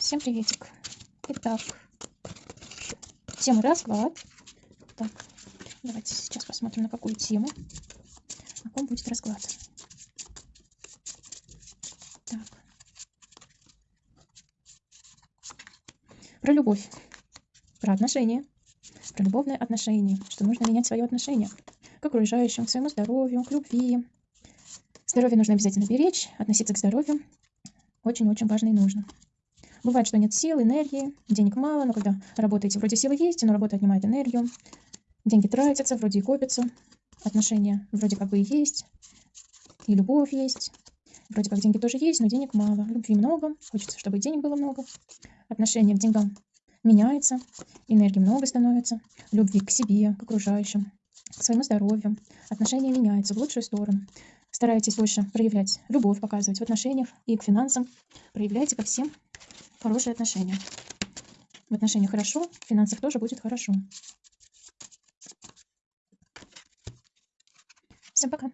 Всем приветик. Итак, тема расклад. Так, давайте сейчас посмотрим, на какую тему. На ком будет расклад. Так. Про любовь, про отношения, про любовные отношения, что нужно менять свое отношение к окружающим, к своему здоровью, к любви. Здоровье нужно обязательно беречь, относиться к здоровью очень-очень важно и нужно. Бывает, что нет сил, энергии, денег мало, но когда работаете, вроде силы есть, но работа отнимает энергию, деньги тратятся, вроде и копятся, отношения вроде как бы и есть, и любовь есть, вроде как деньги тоже есть, но денег мало, любви много, хочется, чтобы денег было много, отношение к деньгам меняется, энергии много становится, любви к себе, к окружающим, к своему здоровью, отношения меняются в лучшую сторону. Старайтесь больше проявлять любовь, показывать в отношениях и к финансам. Проявляйте ко всем хорошие отношения. В отношениях хорошо, в финансах тоже будет хорошо. Всем пока.